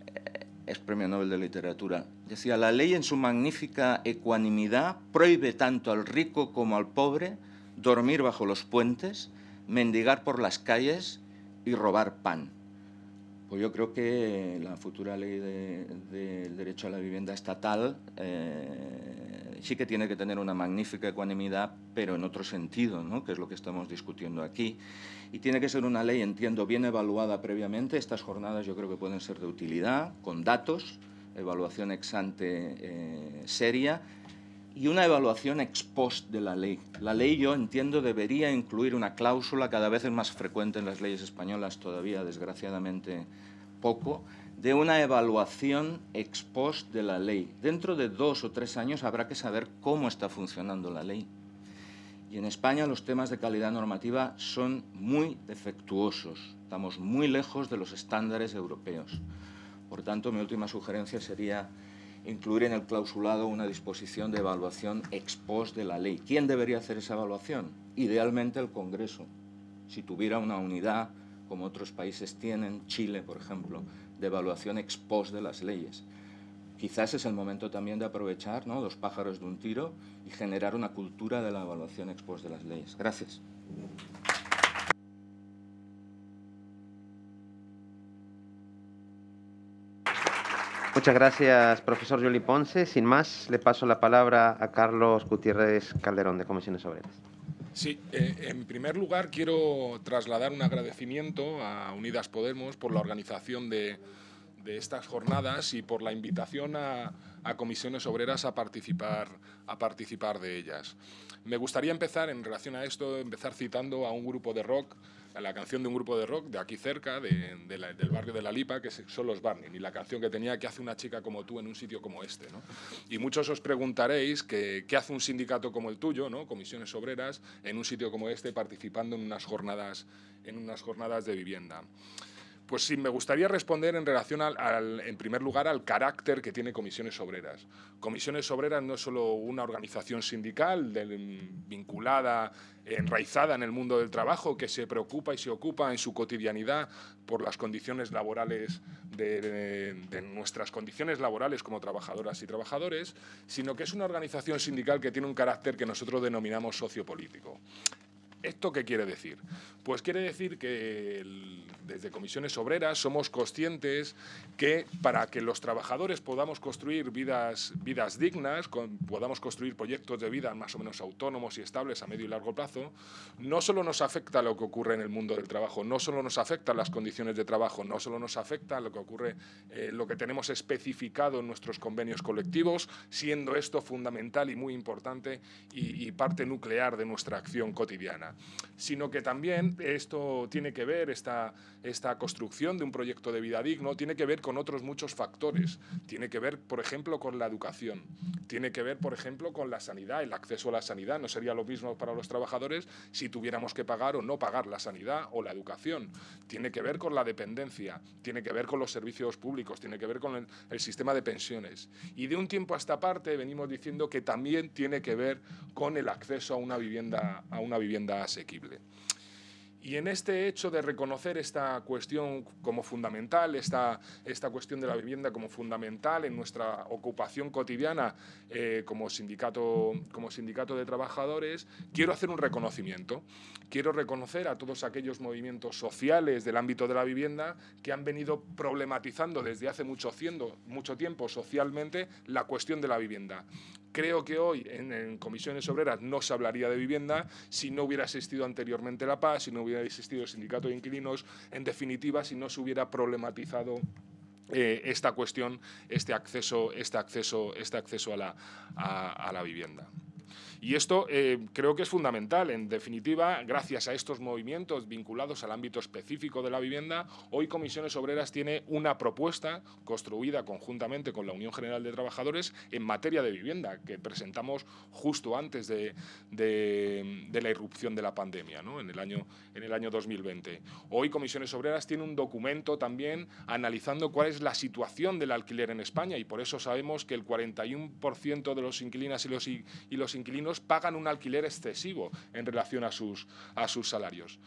eh, es premio Nobel de Literatura, decía, la ley en su magnífica ecuanimidad prohíbe tanto al rico como al pobre dormir bajo los puentes, mendigar por las calles y robar pan. Pues yo creo que la futura ley del de, derecho a la vivienda estatal eh, sí que tiene que tener una magnífica ecuanimidad, pero en otro sentido, ¿no? que es lo que estamos discutiendo aquí. Y tiene que ser una ley, entiendo, bien evaluada previamente. Estas jornadas yo creo que pueden ser de utilidad, con datos, evaluación ex ante eh, seria y una evaluación ex post de la ley. La ley, yo entiendo, debería incluir una cláusula, cada vez es más frecuente en las leyes españolas, todavía desgraciadamente poco, de una evaluación ex post de la ley. Dentro de dos o tres años habrá que saber cómo está funcionando la ley. Y en España los temas de calidad normativa son muy defectuosos. Estamos muy lejos de los estándares europeos. Por tanto, mi última sugerencia sería incluir en el clausulado una disposición de evaluación ex post de la ley. ¿Quién debería hacer esa evaluación? Idealmente el Congreso, si tuviera una unidad como otros países tienen, Chile, por ejemplo, de evaluación ex post de las leyes. Quizás es el momento también de aprovechar ¿no? los pájaros de un tiro y generar una cultura de la evaluación ex post de las leyes. Gracias. Muchas gracias, profesor Juli Ponce. Sin más, le paso la palabra a Carlos Gutiérrez Calderón, de Comisiones Obreras. Sí, eh, en primer lugar quiero trasladar un agradecimiento a Unidas Podemos por la organización de, estas jornadas y por la invitación a, comisiones obreras a participar, a participar de ellas. Me gustaría empezar, en relación a esto, empezar citando a un grupo de rock la canción de un grupo de rock de aquí cerca, del barrio de La Lipa, que son los Barney, y la canción que tenía que hace una chica como tú en un sitio como este. Y muchos os preguntaréis qué hace un sindicato como el tuyo, ¿no? comisiones obreras, en un sitio como este, participando en unas jornadas, en unas jornadas de vivienda. Pues sí, me gustaría responder en relación al, en primer lugar, al carácter que tiene Comisiones Obreras. Comisiones Obreras no es solo una organización sindical vinculada, enraizada en el mundo del trabajo, que se preocupa y se ocupa en su cotidianidad por las condiciones laborales de, nuestras condiciones laborales como trabajadoras y trabajadores, sino que es una organización sindical que tiene un carácter que nosotros denominamos sociopolítico. ¿Esto qué quiere decir? Pues quiere decir que desde comisiones obreras somos conscientes que para que los trabajadores podamos construir vidas, vidas dignas, podamos construir proyectos de vida más o menos autónomos y estables a medio y largo plazo, no solo nos afecta lo que ocurre en el mundo del trabajo, no solo nos afecta las condiciones de trabajo, no solo nos afecta lo que ocurre, eh, lo que tenemos especificado en nuestros convenios colectivos, siendo esto fundamental y muy importante y parte nuclear de nuestra acción cotidiana sino que también esto tiene que ver, esta, esta construcción de un proyecto de vida digno, tiene que ver con otros muchos factores. Tiene que ver, por ejemplo, con la educación. Tiene que ver, por ejemplo, con la sanidad, el acceso a la sanidad. No sería lo mismo para los trabajadores si tuviéramos que pagar o no pagar la sanidad o la educación. Tiene que ver con la dependencia, tiene que ver con los servicios públicos, tiene que ver con el, el sistema de pensiones. Y de un tiempo a esta parte venimos diciendo que también tiene que ver con el acceso a una vivienda, a una vivienda asequible. Y en este hecho de reconocer esta cuestión como fundamental, esta, esta cuestión de la vivienda como fundamental en nuestra ocupación cotidiana eh, como, sindicato, como sindicato de trabajadores, quiero hacer un reconocimiento. Quiero reconocer a todos aquellos movimientos sociales del ámbito de la vivienda que han venido problematizando desde hace mucho, mucho tiempo socialmente la cuestión de la vivienda. Creo que hoy en, comisiones obreras no se hablaría de vivienda si no hubiera existido anteriormente la paz, si no hubiera existido el sindicato de inquilinos, en definitiva, si no se hubiera problematizado eh, esta cuestión, este acceso, este acceso, este acceso a la, a la vivienda. Y esto eh, creo que es fundamental. En definitiva, gracias a estos movimientos vinculados al ámbito específico de la vivienda, hoy Comisiones Obreras tiene una propuesta construida conjuntamente con la Unión General de Trabajadores en materia de vivienda, que presentamos justo antes de, la irrupción de la pandemia, en, el año, en el año 2020. Hoy Comisiones Obreras tiene un documento también analizando cuál es la situación del alquiler en España y por eso sabemos que el 41% de los inquilinas y los, y los inquilinos pagan un alquiler excesivo en relación a sus, a sus salarios.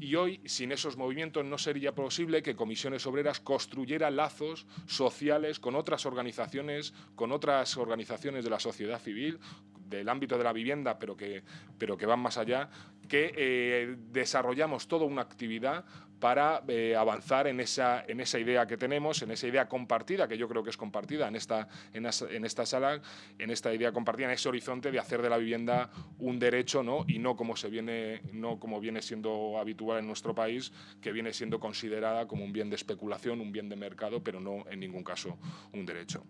Y hoy, sin esos movimientos, no sería posible que Comisiones Obreras construyera lazos sociales con otras organizaciones, con otras organizaciones de la sociedad civil, del ámbito de la vivienda, pero que, pero que van más allá, que eh, desarrollamos toda una actividad para eh, avanzar en esa, en esa idea que tenemos, en esa idea compartida, que yo creo que es compartida en esta, en, esta sala, en esta idea compartida, en ese horizonte de hacer de la vivienda un derecho ¿no? y no como, se viene, no como viene siendo habitual en nuestro país, que viene siendo considerada como un bien de especulación, un bien de mercado, pero no en ningún caso un derecho.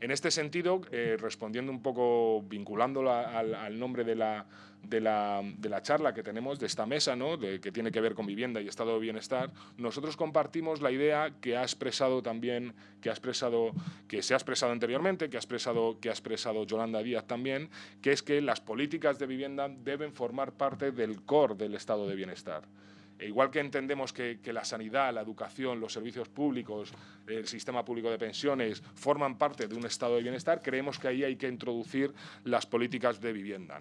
En este sentido, eh, respondiendo un poco, vinculándola al nombre de la de la, de la, charla que tenemos, de esta mesa, ¿no? de, que tiene que ver con vivienda y estado de bienestar, nosotros compartimos la idea que ha expresado también, que, ha expresado, que se ha expresado anteriormente, que ha expresado, que ha expresado Yolanda Díaz también, que es que las políticas de vivienda deben formar parte del core del estado de bienestar. E igual que entendemos que, la sanidad, la educación, los servicios públicos, el sistema público de pensiones forman parte de un estado de bienestar, creemos que ahí hay que introducir las políticas de vivienda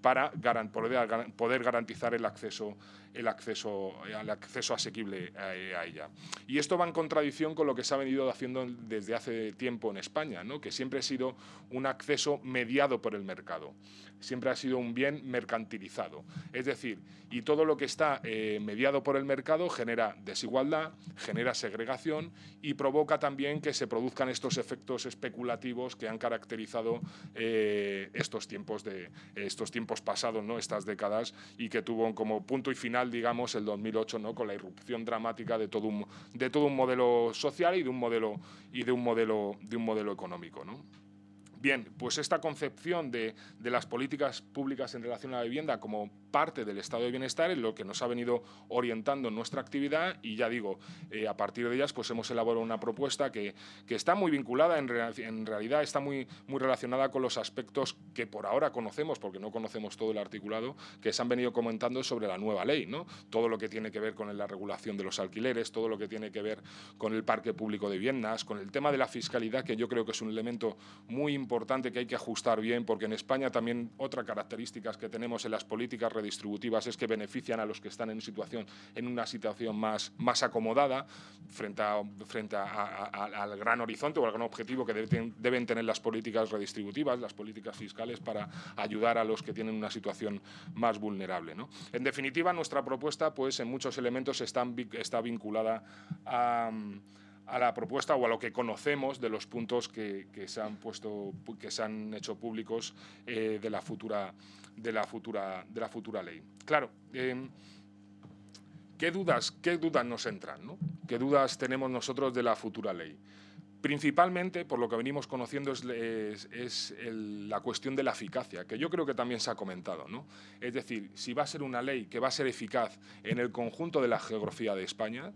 para poder garantizar el acceso, el acceso, el acceso asequible a, ella. Y esto va en contradicción con lo que se ha venido haciendo desde hace tiempo en España, ¿no? que siempre ha sido un acceso mediado por el mercado, siempre ha sido un bien mercantilizado. Es decir, y todo lo que está eh, mediado por el mercado genera desigualdad, genera segregación y provoca también que se produzcan estos efectos especulativos que han caracterizado eh, estos, tiempos de, estos tiempos pasados, ¿no? estas décadas, y que tuvo como punto y final, digamos, el 2008, ¿no? con la irrupción dramática de todo un, de todo un modelo social y de un modelo, y de un modelo, de un modelo económico. ¿no? Bien, pues esta concepción de, las políticas públicas en relación a la vivienda como parte del estado de bienestar es lo que nos ha venido orientando en nuestra actividad y ya digo, eh, a partir de ellas pues hemos elaborado una propuesta que, está muy vinculada, en, en, realidad está muy, muy relacionada con los aspectos que por ahora conocemos, porque no conocemos todo el articulado, que se han venido comentando sobre la nueva ley, ¿no? Todo lo que tiene que ver con la regulación de los alquileres, todo lo que tiene que ver con el parque público de viviendas, con el tema de la fiscalidad, que yo creo que es un elemento muy importante importante que hay que ajustar bien, porque en España también otra característica que tenemos en las políticas redistributivas es que benefician a los que están en, situación, en una situación más, más acomodada frente, a, frente al gran horizonte o al gran objetivo que deben, deben tener las políticas redistributivas, las políticas fiscales, para ayudar a los que tienen una situación más vulnerable. ¿no? En definitiva, nuestra propuesta pues, en muchos elementos están, está vinculada a a la propuesta o a lo que conocemos de los puntos que, se han puesto, que se han hecho públicos eh, de la futura, de la futura, de la futura ley. Claro. Em, ¿Qué dudas, ¿Qué dudas nos entran? ¿no? ¿Qué dudas tenemos nosotros de la futura ley? Principalmente, por lo que venimos conociendo, es, la cuestión de la eficacia, que yo creo que también se ha comentado. ¿no? Es decir, si va a ser una ley que va a ser eficaz en el conjunto de la geografía de España,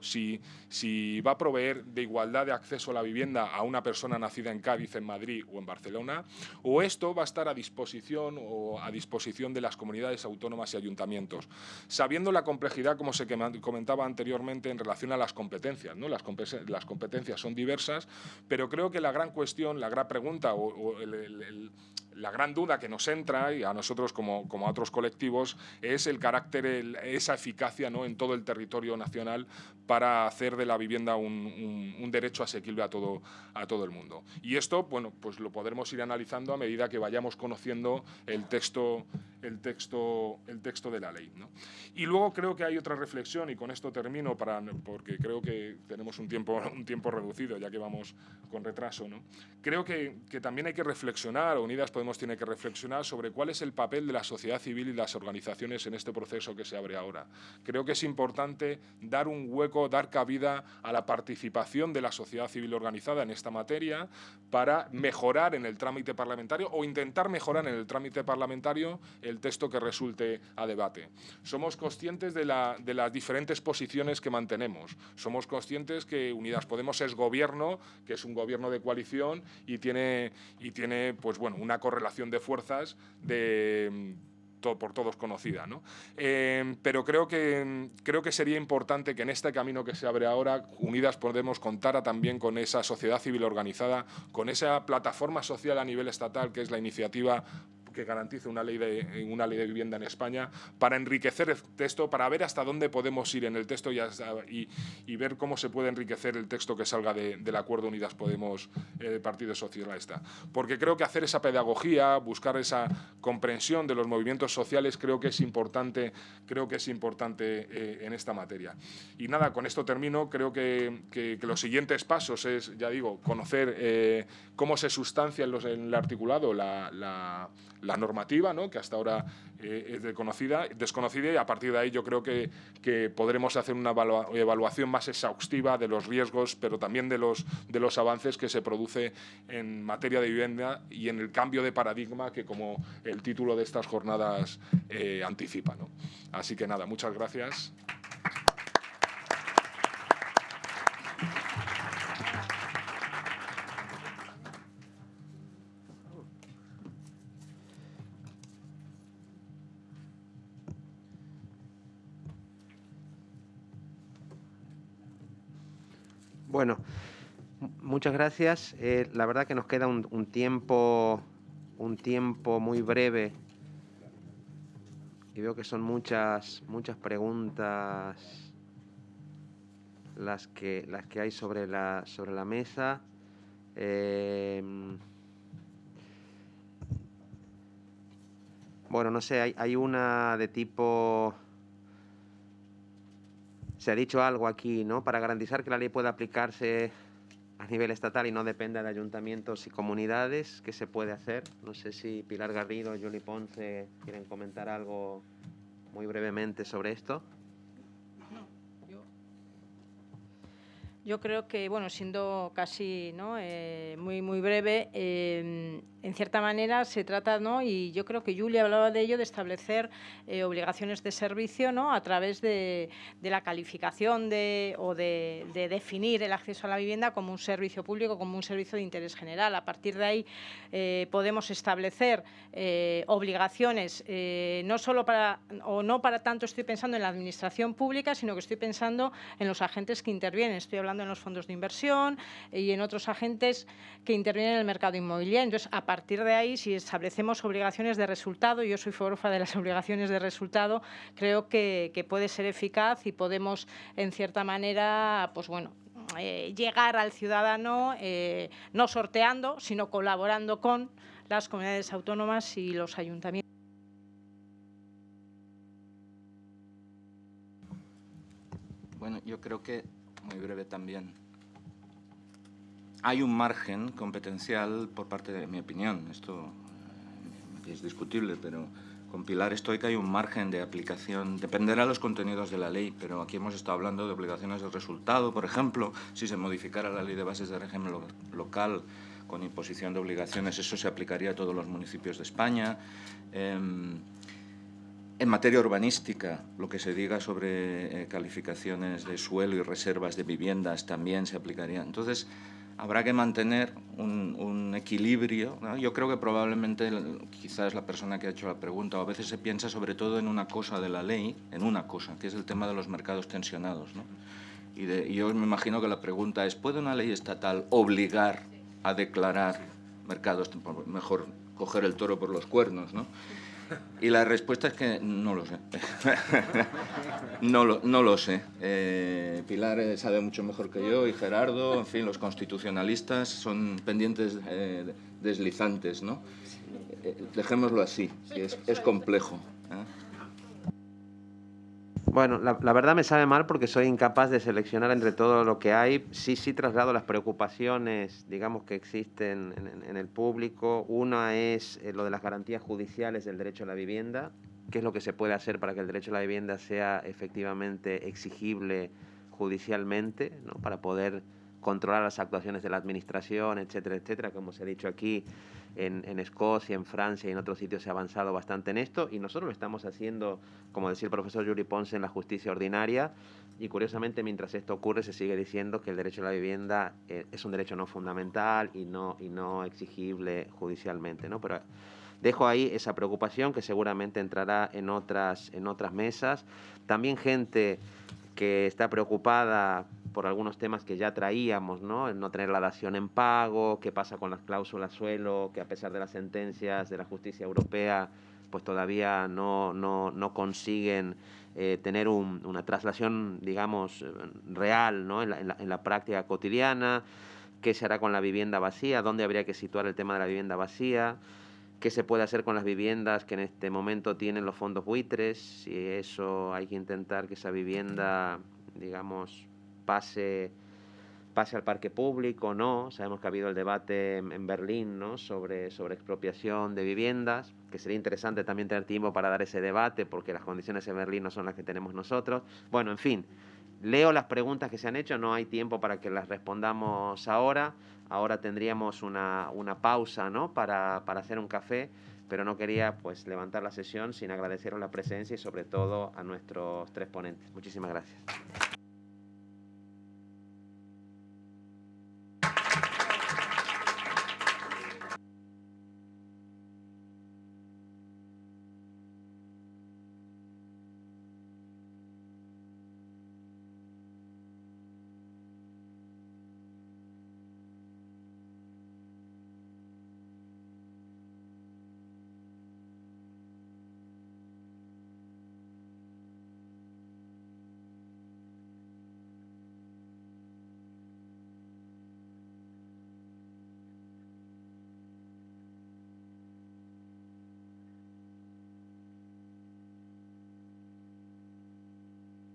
si, si va a proveer de igualdad de acceso a la vivienda a una persona nacida en Cádiz, en Madrid o en Barcelona, o esto va a estar a disposición o a disposición de las comunidades autónomas y ayuntamientos, sabiendo la complejidad, como se comentaba anteriormente, en relación a las competencias. ¿no? Las, competencias son diversas, pero creo que la gran cuestión, la gran pregunta o, el la gran duda que nos entra, y a nosotros como, como a otros colectivos, es el carácter, esa eficacia ¿no? en todo el territorio nacional para hacer de la vivienda un, un, derecho asequible a todo, a todo el mundo. Y esto, bueno, pues lo podremos ir analizando a medida que vayamos conociendo el texto, el texto, el texto de la ley. ¿no? Y luego creo que hay otra reflexión, y con esto termino, para, porque creo que tenemos un tiempo, un tiempo reducido, ya que vamos con retraso. ¿no? Creo que, que también hay que reflexionar, Unidas Podemos tiene que reflexionar sobre cuál es el papel de la sociedad civil y las organizaciones en este proceso que se abre ahora. Creo que es importante dar un hueco, dar cabida a la participación de la sociedad civil organizada en esta materia para mejorar en el trámite parlamentario o intentar mejorar en el trámite parlamentario el texto que resulte a debate. Somos conscientes de, de las diferentes posiciones que mantenemos. Somos conscientes que Unidas Podemos es gobierno, que es un gobierno de coalición y tiene, y tiene pues, bueno, una correlación de fuerzas de por todos conocida. ¿no? Eh, pero creo que, creo que sería importante que en este camino que se abre ahora, Unidas Podemos contara también con esa sociedad civil organizada, con esa plataforma social a nivel estatal que es la iniciativa que garantice una ley, de, una ley de vivienda en España, para enriquecer el texto, para ver hasta dónde podemos ir en el texto y, ver cómo se puede enriquecer el texto que salga del acuerdo Unidas Podemos eh, Partido Socialista. Porque creo que hacer esa pedagogía, buscar esa comprensión de los movimientos sociales, creo que es importante, creo que es importante eh, en esta materia. Y nada, con esto termino. Creo que, que, los siguientes pasos es, ya digo, conocer eh, cómo se sustancia en, el articulado la, la la normativa, ¿no? que hasta ahora eh, es desconocida, desconocida y a partir de ahí yo creo que, que podremos hacer una evaluación más exhaustiva de los riesgos, pero también de los, de los avances que se produce en materia de vivienda y en el cambio de paradigma que como el título de estas jornadas eh, anticipa. ¿no? Así que nada, muchas gracias. Bueno, muchas gracias. Eh, la verdad que nos queda un, tiempo, un tiempo muy breve y veo que son muchas, muchas preguntas las que, las que hay sobre la, sobre la mesa. Eh, bueno, no sé, hay una de tipo se ha dicho algo aquí, ¿no? Para garantizar que la ley pueda aplicarse a nivel estatal y no dependa de ayuntamientos y comunidades, ¿qué se puede hacer? No sé si Pilar Garrido o Juli Ponce quieren comentar algo muy brevemente sobre esto. Yo creo que, bueno, siendo casi ¿no? eh, muy, muy breve, eh, en cierta manera se trata, ¿no? y yo creo que Julia hablaba de ello, de establecer eh, obligaciones de servicio ¿no? a través de, de la calificación de, o de, de, definir el acceso a la vivienda como un servicio público, como un servicio de interés general. A partir de ahí eh, podemos establecer eh, obligaciones, no solo para, o no para tanto estoy pensando en la administración pública, sino que estoy pensando en los agentes que intervienen. Estoy hablando en los fondos de inversión y en otros agentes que intervienen en el mercado inmobiliario. Entonces, partir de ahí, si establecemos obligaciones de resultado, yo soy forofa de las obligaciones de resultado, creo que, que puede ser eficaz y podemos, en cierta manera, pues bueno, eh, llegar al ciudadano eh, no sorteando, sino colaborando con las comunidades autónomas y los ayuntamientos. Bueno, yo creo que, muy breve también, hay un margen competencial por parte de mi opinión, esto eh, es discutible, pero con Pilar estoy que hay un margen de aplicación, dependerá de los contenidos de la ley, pero aquí hemos estado hablando de obligaciones de resultado, por ejemplo, si se modificara la ley de bases de régimen lo, local con imposición de obligaciones, eso se aplicaría a todos los municipios de España. Eh, en materia urbanística, lo que se diga sobre eh, calificaciones de suelo y reservas de viviendas también se aplicaría. Entonces, habrá que mantener un, un equilibrio. ¿no? Yo creo que probablemente quizás la persona que ha hecho la pregunta, a veces se piensa sobre todo en una cosa de la ley, en una cosa, que es el tema de los mercados tensionados. ¿no? Y, de, y yo me imagino que la pregunta es, ¿puede una ley estatal obligar a declarar mercados, mejor coger el toro por los cuernos? ¿no? Y la respuesta es que no lo sé. no, lo, no lo sé. Eh, Pilar sabe mucho mejor que yo y Gerardo, en fin, los constitucionalistas son pendientes eh, deslizantes, ¿no? Eh, dejémoslo así, es, es complejo. Bueno, la, verdad me sabe mal porque soy incapaz de seleccionar entre todo lo que hay. Sí, sí traslado las preocupaciones, digamos, que existen en, en, en el público. Una es eh, lo de las garantías judiciales del derecho a la vivienda. ¿Qué es lo que se puede hacer para que el derecho a la vivienda sea efectivamente exigible judicialmente, ¿no? para poder controlar las actuaciones de la administración, etcétera, etcétera, como se ha dicho aquí, en, en, Escocia, en Francia y en otros sitios se ha avanzado bastante en esto y nosotros lo estamos haciendo, como decía el profesor Yuri Ponce, en la justicia ordinaria y curiosamente mientras esto ocurre se sigue diciendo que el derecho a la vivienda eh, es un derecho no fundamental y no, y no exigible judicialmente, ¿no? Pero dejo ahí esa preocupación que seguramente entrará en otras, en otras mesas. También gente que está preocupada por algunos temas que ya traíamos, ¿no? No tener la dación en pago, qué pasa con las cláusulas suelo, que a pesar de las sentencias de la justicia europea, pues todavía no, no, no consiguen eh, tener un, una traslación, digamos, real, ¿no? En la, en, la, en la práctica cotidiana, qué se hará con la vivienda vacía, dónde habría que situar el tema de la vivienda vacía, qué se puede hacer con las viviendas que en este momento tienen los fondos buitres, si eso hay que intentar que esa vivienda, digamos, pase, pase al parque público, no. Sabemos que ha habido el debate en, en Berlín ¿no? sobre, sobre expropiación de viviendas, que sería interesante también tener tiempo para dar ese debate, porque las condiciones en Berlín no son las que tenemos nosotros. Bueno, en fin, leo las preguntas que se han hecho, no hay tiempo para que las respondamos ahora. Ahora tendríamos una, una pausa ¿no? para, para hacer un café pero no quería pues levantar la sesión sin agradeceros la presencia y sobre todo a nuestros tres ponentes. Muchísimas gracias.